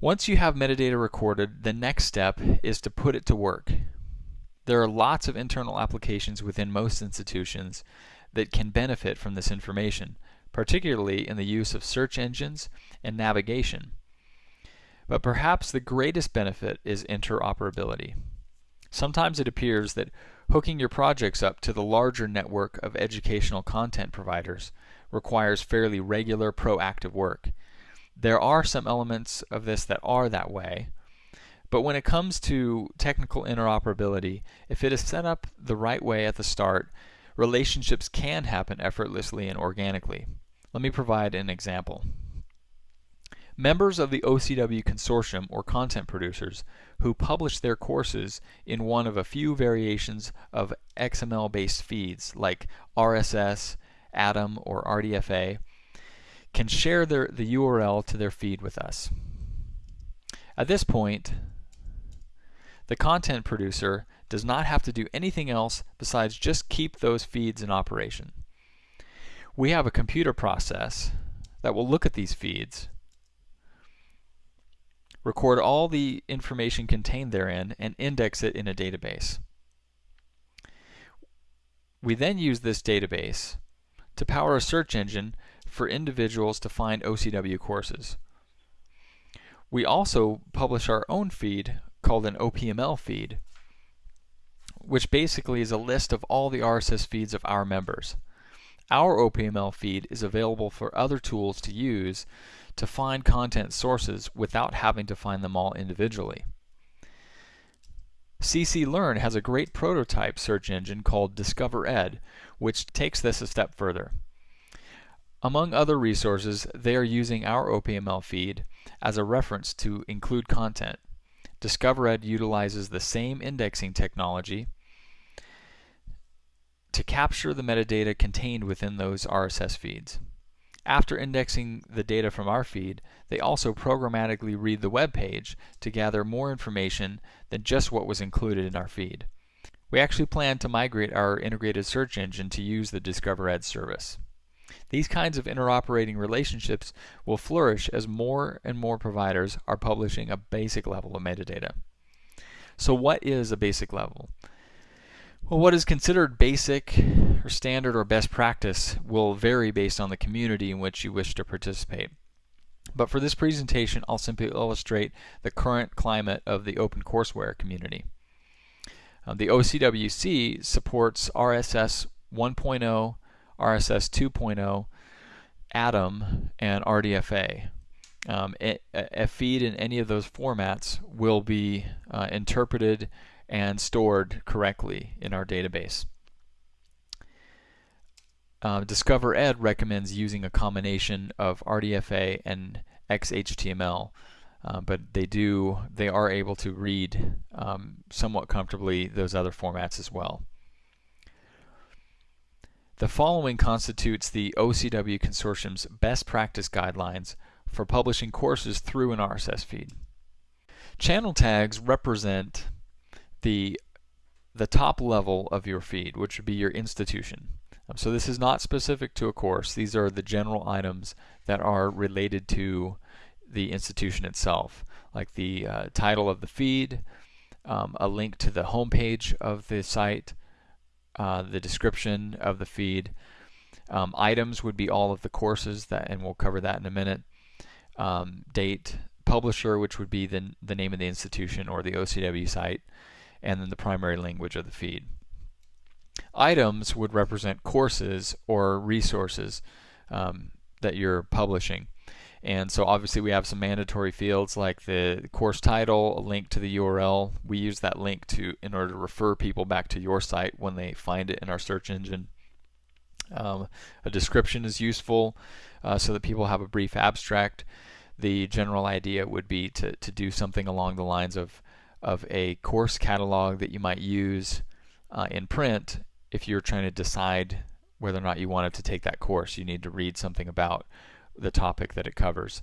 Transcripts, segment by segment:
Once you have metadata recorded, the next step is to put it to work. There are lots of internal applications within most institutions that can benefit from this information, particularly in the use of search engines and navigation. But perhaps the greatest benefit is interoperability. Sometimes it appears that hooking your projects up to the larger network of educational content providers requires fairly regular proactive work. There are some elements of this that are that way, but when it comes to technical interoperability, if it is set up the right way at the start, relationships can happen effortlessly and organically. Let me provide an example. Members of the OCW consortium or content producers who publish their courses in one of a few variations of XML-based feeds like RSS, Atom, or RDFA can share their, the URL to their feed with us. At this point, the content producer does not have to do anything else besides just keep those feeds in operation. We have a computer process that will look at these feeds, record all the information contained therein, and index it in a database. We then use this database to power a search engine for individuals to find OCW courses. We also publish our own feed called an OPML feed, which basically is a list of all the RSS feeds of our members. Our OPML feed is available for other tools to use to find content sources without having to find them all individually. CC Learn has a great prototype search engine called DiscoverEd, which takes this a step further. Among other resources, they are using our OPML feed as a reference to include content. DiscoverEd utilizes the same indexing technology to capture the metadata contained within those RSS feeds. After indexing the data from our feed, they also programmatically read the web page to gather more information than just what was included in our feed. We actually plan to migrate our integrated search engine to use the DiscoverEd service. These kinds of interoperating relationships will flourish as more and more providers are publishing a basic level of metadata. So what is a basic level? Well, what is considered basic or standard or best practice will vary based on the community in which you wish to participate. But for this presentation, I'll simply illustrate the current climate of the OpenCourseWare community. Uh, the OCWC supports RSS 1.0 RSS 2.0, Atom, and RDFA. Um, a, feed in any of those formats will be uh, interpreted and stored correctly in our database. Uh, DiscoverEd recommends using a combination of RDFA and XHTML, uh, but they do they are able to read um, somewhat comfortably those other formats as well. The following constitutes the OCW Consortium's best practice guidelines for publishing courses through an RSS feed. Channel tags represent the, the top level of your feed, which would be your institution. Um, so this is not specific to a course. These are the general items that are related to the institution itself, like the uh, title of the feed, um, a link to the homepage of the site, uh, the description of the feed. Um, items would be all of the courses that, and we'll cover that in a minute. Um, date, publisher, which would be the, the name of the institution or the OCW site, and then the primary language of the feed. Items would represent courses or resources um, that you're publishing. And so obviously we have some mandatory fields like the course title, a link to the URL. We use that link to in order to refer people back to your site when they find it in our search engine. Um, a description is useful uh, so that people have a brief abstract. The general idea would be to, to do something along the lines of, of a course catalog that you might use uh, in print if you're trying to decide whether or not you wanted to take that course. You need to read something about the topic that it covers.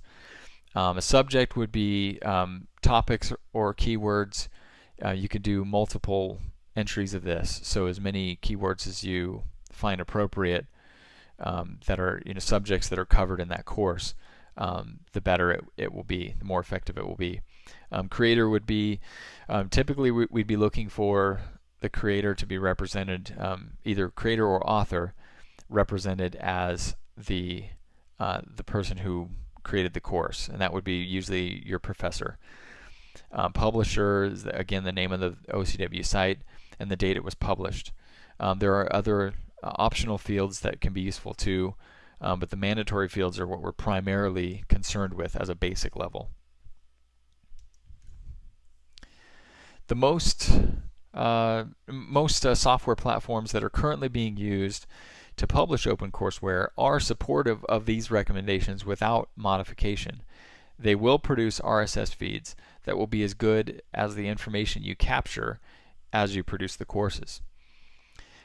Um, a subject would be um, topics or keywords. Uh, you could do multiple entries of this, so as many keywords as you find appropriate um, that are you know subjects that are covered in that course. um, the better it, it will be, the more effective it will be. Um, creator would be, um, typically we, would be looking for the creator to be represented, either creator or author, represented as the uh, the person who created the course, and that would be usually your professor. Um, publisher is again the name of the OCW site and the date it was published. Um, there are other uh, optional fields that can be useful too, um, but the mandatory fields are what we're primarily concerned with as a basic level. The most uh, most uh, software platforms that are currently being used to publish OpenCourseWare are supportive of these recommendations without modification. They will produce RSS feeds that will be as good as the information you capture as you produce the courses.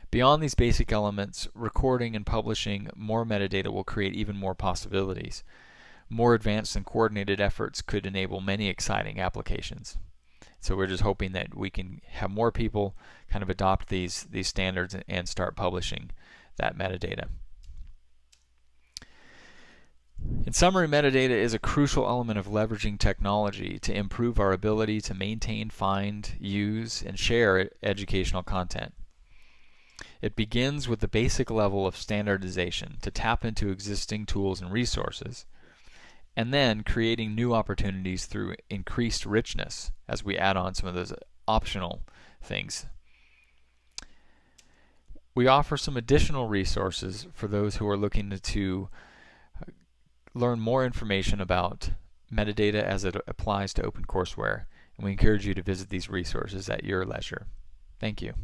Beyond these basic elements, recording and publishing more metadata will create even more possibilities. More advanced and coordinated efforts could enable many exciting applications. So we're just hoping that we can have more people kind of adopt these, these standards and start publishing that metadata. In summary, metadata is a crucial element of leveraging technology to improve our ability to maintain, find, use, and share educational content. It begins with the basic level of standardization to tap into existing tools and resources, and then creating new opportunities through increased richness as we add on some of those optional things. We offer some additional resources for those who are looking to, to uh, learn more information about metadata as it applies to OpenCourseWare, and we encourage you to visit these resources at your leisure. Thank you.